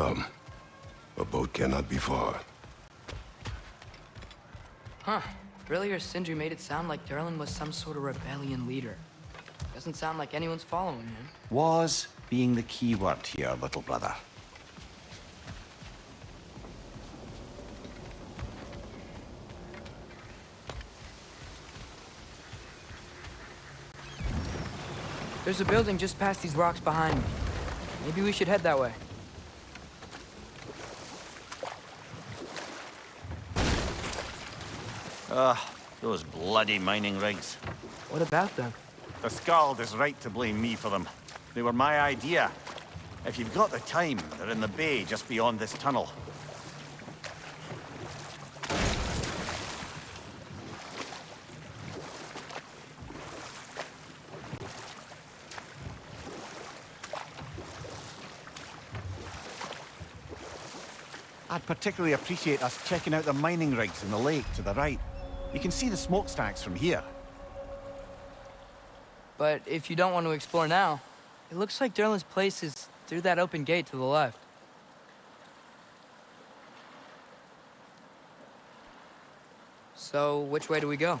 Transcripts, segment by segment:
Come. A boat cannot be far. Huh. Earlier, Sindri made it sound like Durlin was some sort of rebellion leader. Doesn't sound like anyone's following him. Was being the key word here, little brother. There's a building just past these rocks behind me. Maybe we should head that way. Ugh, those bloody mining rigs. What about them? The Skald is right to blame me for them. They were my idea. If you've got the time, they're in the bay just beyond this tunnel. I'd particularly appreciate us checking out the mining rigs in the lake to the right. You can see the smokestacks from here. But if you don't want to explore now, it looks like Durlin's place is through that open gate to the left. So, which way do we go?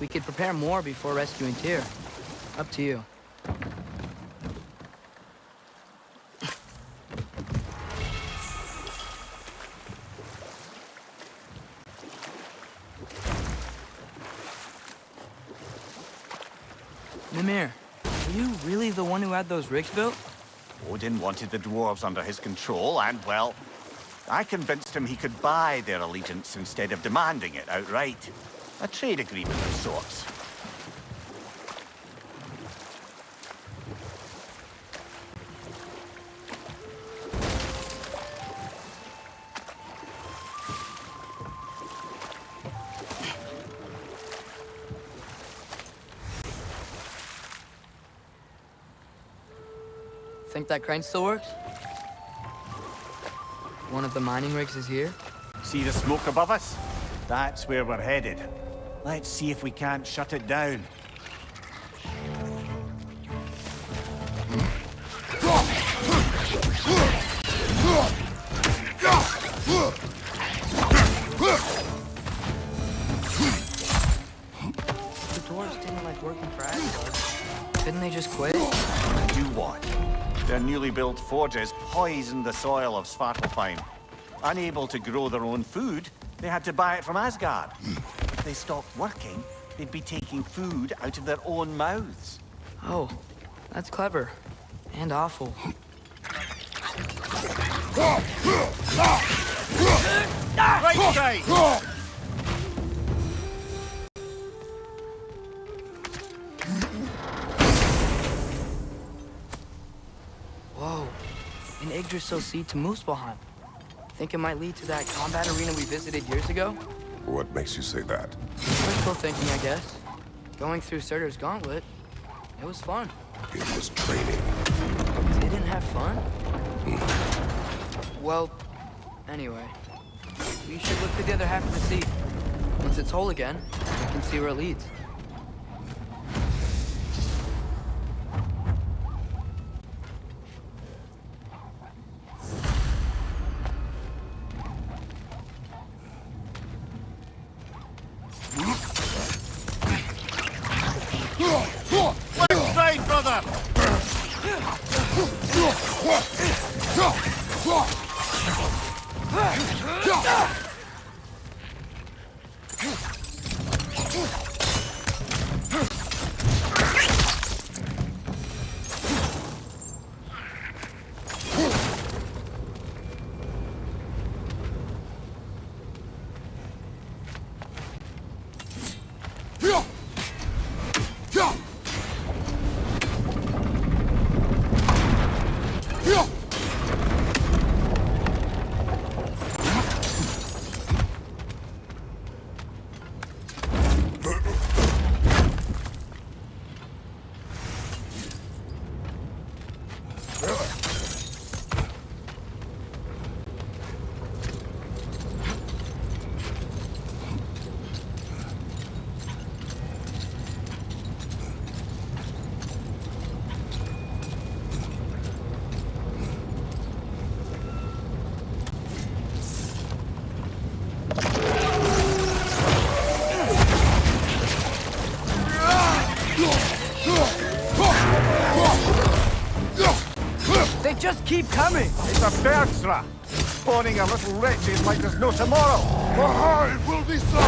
We could prepare more before rescuing Tyr. Up to you. Had those rigs built? Odin wanted the dwarves under his control, and, well, I convinced him he could buy their allegiance instead of demanding it outright. A trade agreement of sorts. That crane still works? One of the mining rigs is here? See the smoke above us? That's where we're headed. Let's see if we can't shut it down. Built forges poisoned the soil of Svartalfheim. Unable to grow their own food, they had to buy it from Asgard. If they stopped working, they'd be taking food out of their own mouths. Oh, that's clever. And awful. Right side! An Yggdrasil seed to Muspelheim. Think it might lead to that combat arena we visited years ago? What makes you say that? Wishful thinking, I guess. Going through Surtr's gauntlet, it was fun. It was training. Didn't have fun? Well, anyway. We should look for the other half of the seed. Once it's whole again, we can see where it leads. Keep coming! It's a Bergsra! Spawning a little wretches like there's no tomorrow! Aha, it will be so!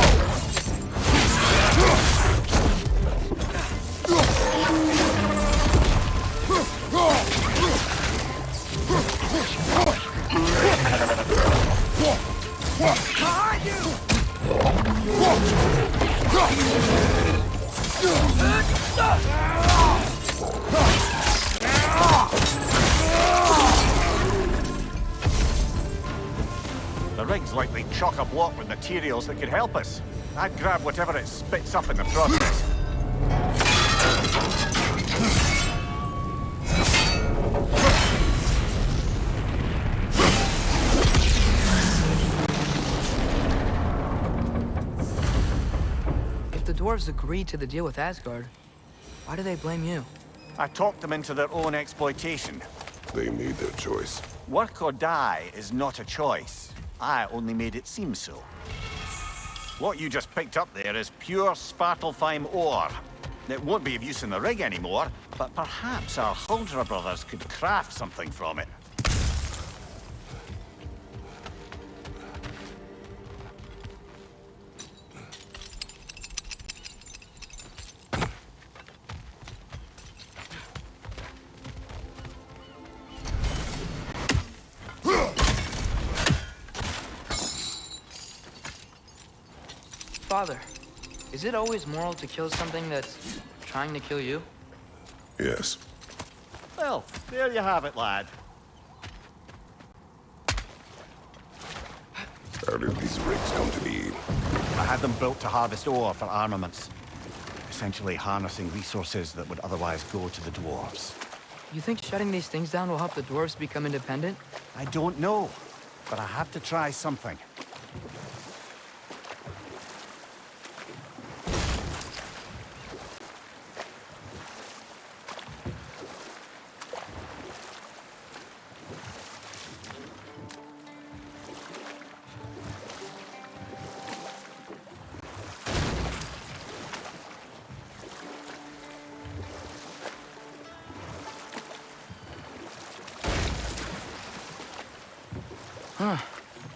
Materials that could help us. I'd grab whatever it spits up in the process. If the dwarves agreed to the deal with Asgard, why do they blame you? I talked them into their own exploitation. They made their choice. Work or die is not a choice. I only made it seem so. What you just picked up there is pure Svartalfheim ore. It won't be of use in the rig anymore, but perhaps our Huldra brothers could craft something from it. Is it always moral to kill something that's trying to kill you? Yes. Well, there you have it, lad. How did these rigs come to be? I had them built to harvest ore for armaments. Essentially harnessing resources that would otherwise go to the dwarves. You think shutting these things down will help the dwarves become independent? I don't know, but I have to try something.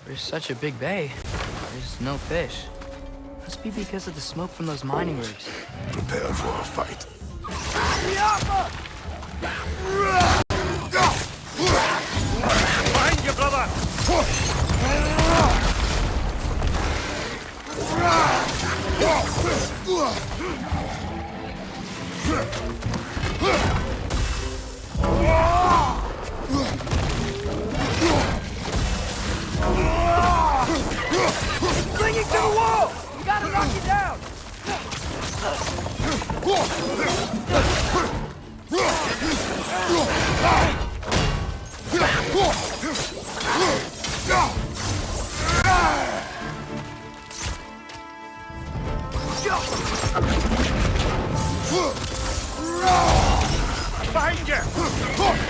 There's such a big bay. There's no fish. Must be because of the smoke from those mining rigs. Prepare for a fight. Behind you!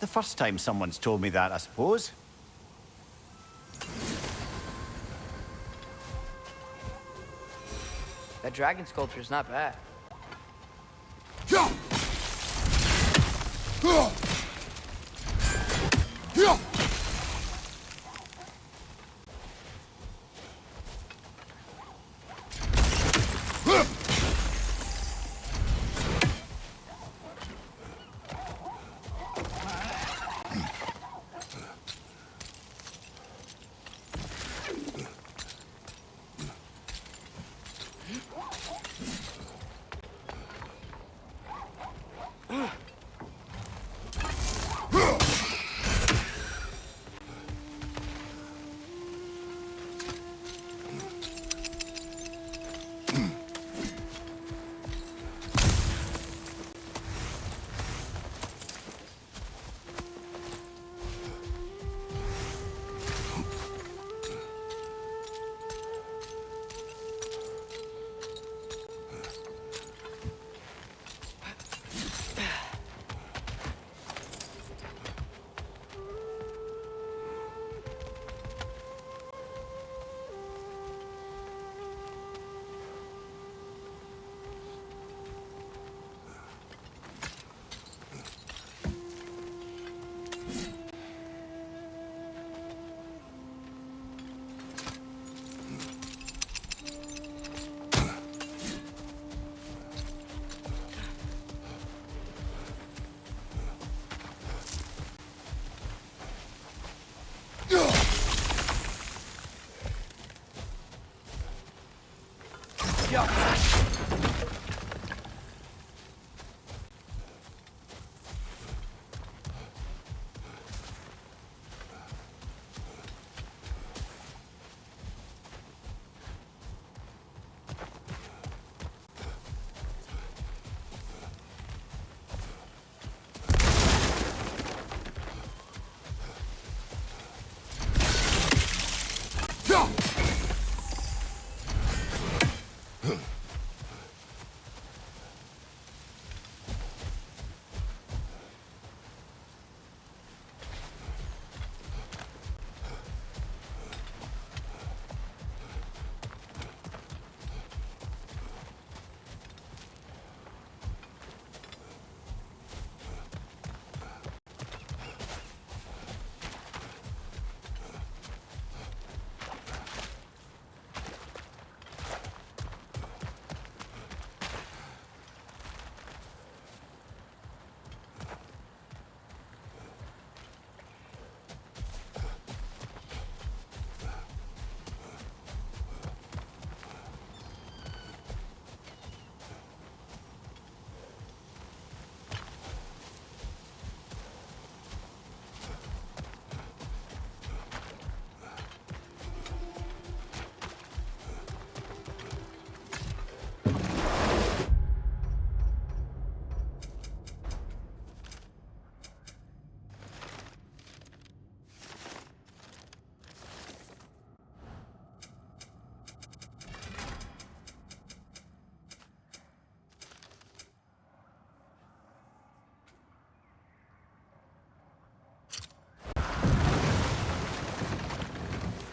The first time someone's told me that, I suppose. That dragon sculpture is not bad.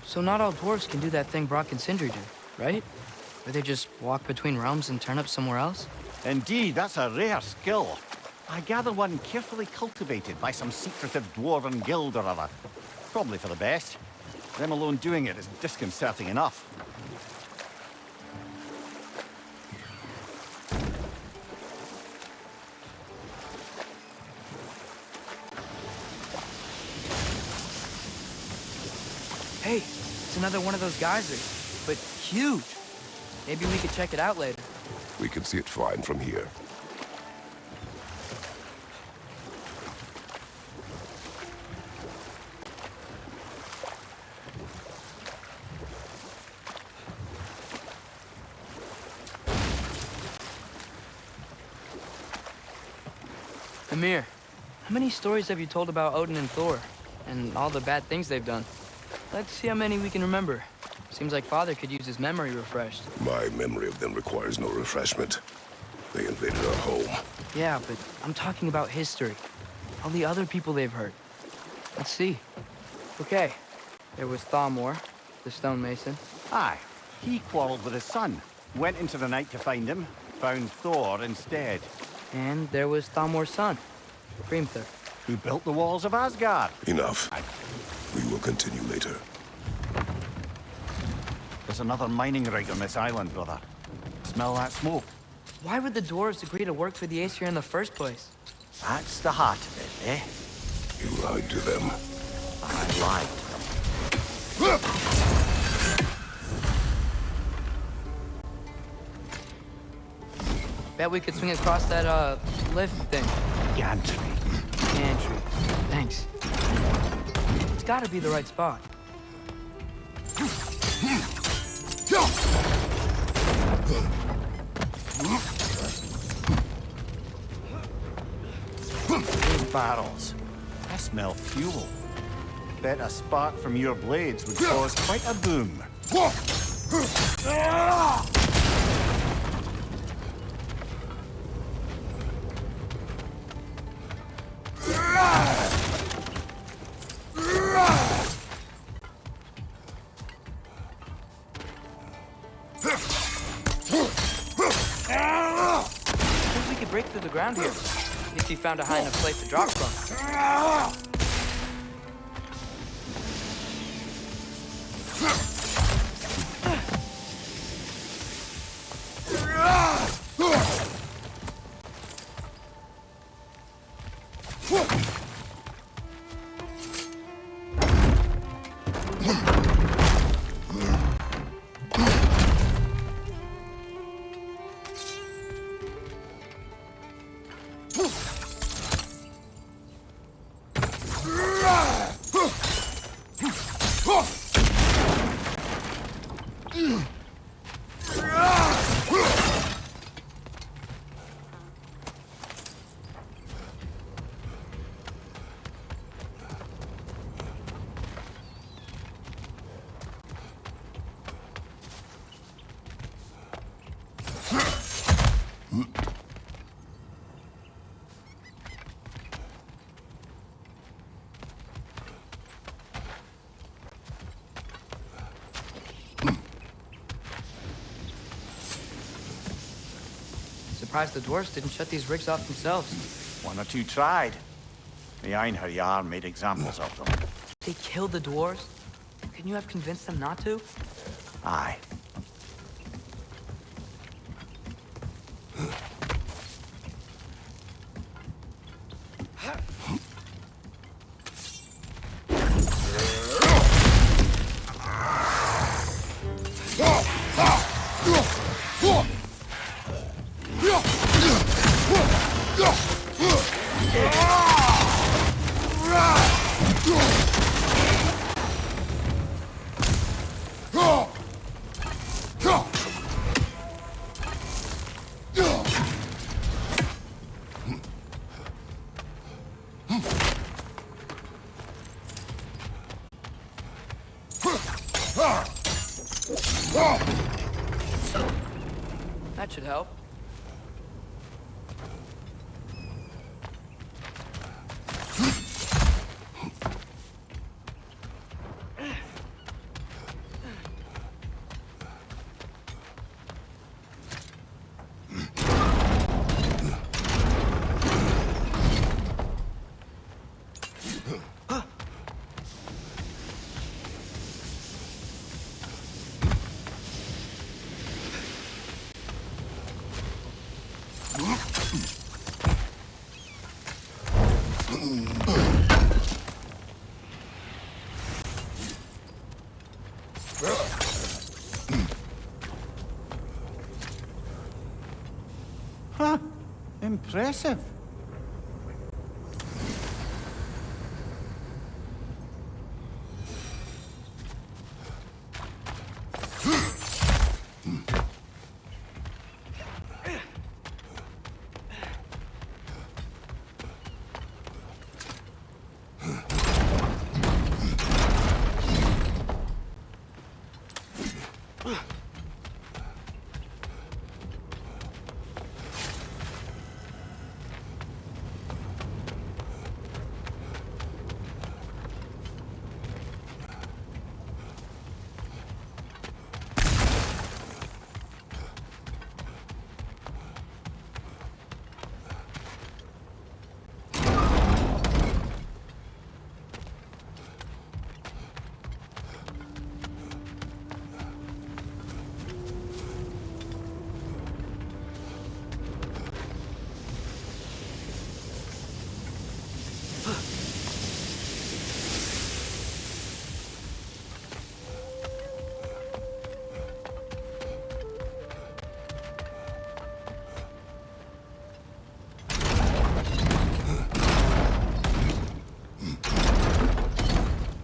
So not all dwarves can do that thing Brok and Sindri do, right? Where they just walk between realms and turn up somewhere else? Indeed, that's a rare skill. I gather one carefully cultivated by some secretive dwarven guild or other. Probably for the best. Them alone doing it is disconcerting enough. Hey, it's another one of those geysers, but huge. Maybe we could check it out later. We can see it fine from here. Mimir, how many stories have you told about Odin and Thor? And all the bad things they've done? Let's see how many we can remember. Seems like Father could use his memory refreshed. My memory of them requires no refreshment. They invaded our home. Yeah, but I'm talking about history. All the other people they've hurt. Let's see. Okay, there was Thamur, the stonemason. Aye, he quarreled with his son. Went into the night to find him, found Thor instead. And there was Thamur's son, Hrimthur. Who built the walls of Asgard. Enough. We will continue later. There's another mining rig on this island, brother. Smell that smoke? Why would the dwarves agree to work for the Aesir in the first place? That's the heart of it, eh? You lied to them. I lied to them. Bet we could swing across that, uh, lift thing. Gantry. Gantry. Thanks. It's gotta be the right spot. Barrels. I smell fuel. Bet a spark from your blades would cause quite a boom. Ah! Found a high enough place to drop from. Ah! Surprised the dwarves didn't shut these rigs off themselves. One or two tried. The Einherjar made examples of them. They killed the dwarves? Couldn't you have convinced them not to? Aye. That should help. Huh. Impressive.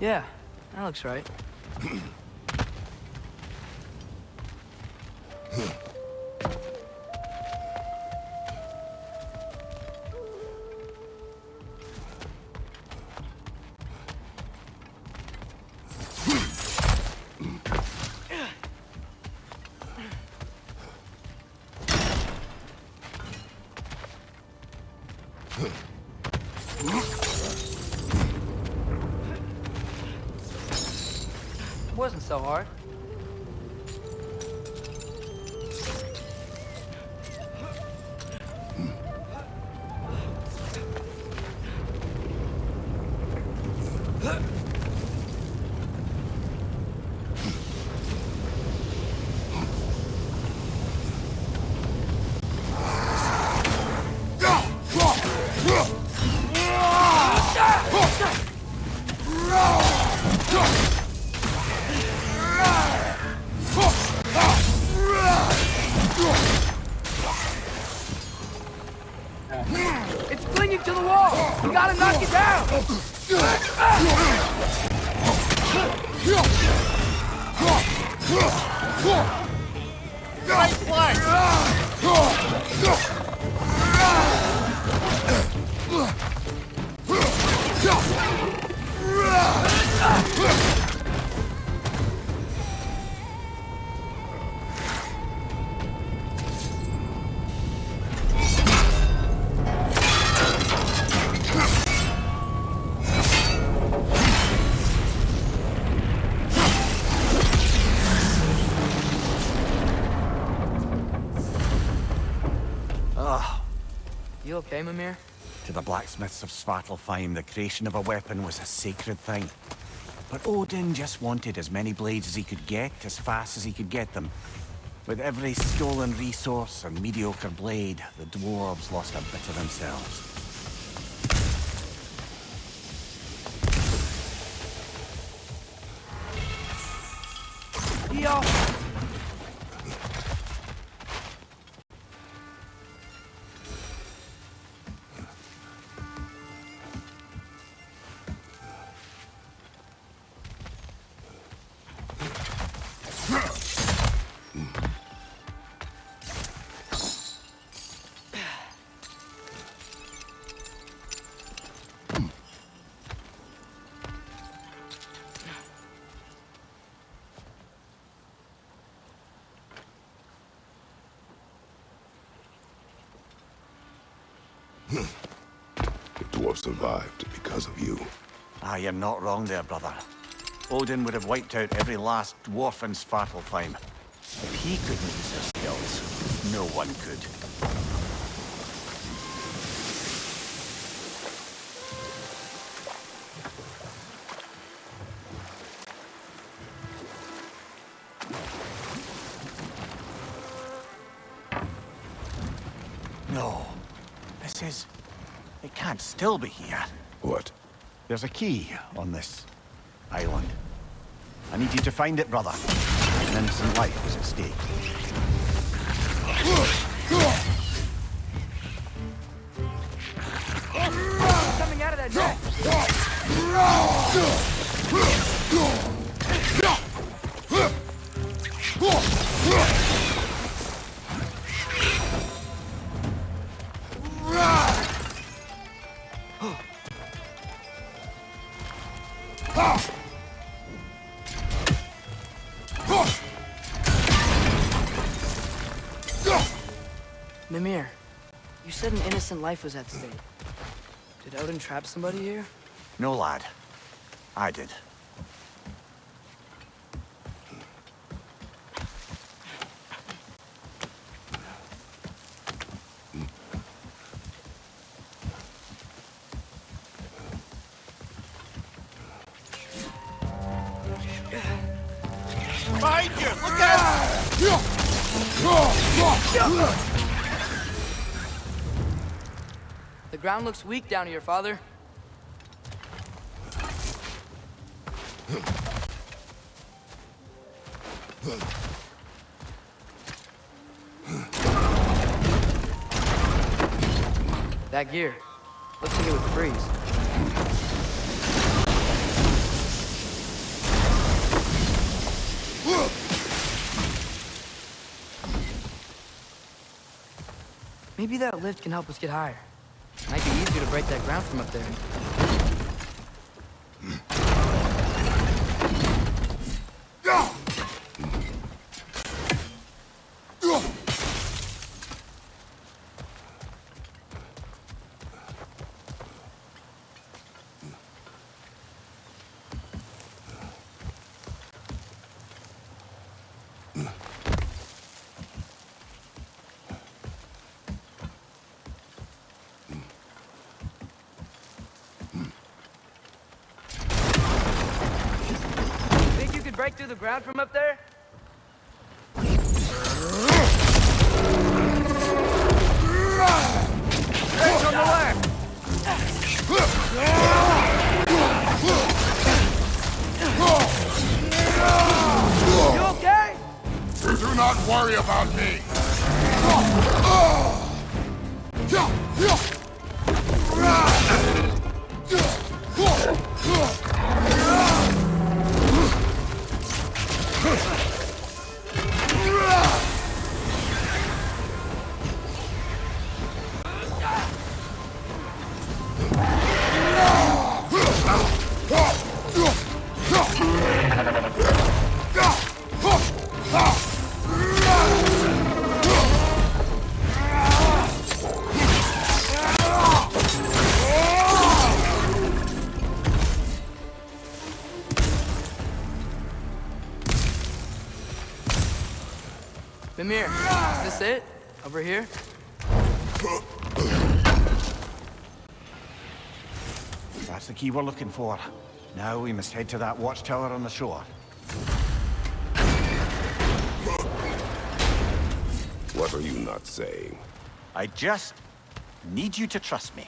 Yeah, that looks right. To the blacksmiths of Svartalfheim, the creation of a weapon was a sacred thing. But Odin just wanted as many blades as he could get, as fast as he could get them. With every stolen resource and mediocre blade, the dwarves lost a bit of themselves. Yo! Survived because of you. Ah, you're not wrong there, brother. Odin would have wiped out every last dwarf in Svartalfheim. If he couldn't use his skills, no one could. Still be here. What? There's a key on this island. I need you to find it, brother. An innocent life is at stake. Coming out of that said innocent life was at stake. Did Odin trap somebody here? No, lad. I did. Behind you! Look out! Ground looks weak down here, father. That gear. Looks like it would freeze. Maybe that lift can help us get higher. Might be easier to break that ground from up there. Through the ground from up there? Break on the left! You okay? Do not worry about me. It? Over here? That's the key we're looking for. Now we must head to that watchtower on the shore. What are you not saying? I just need you to trust me.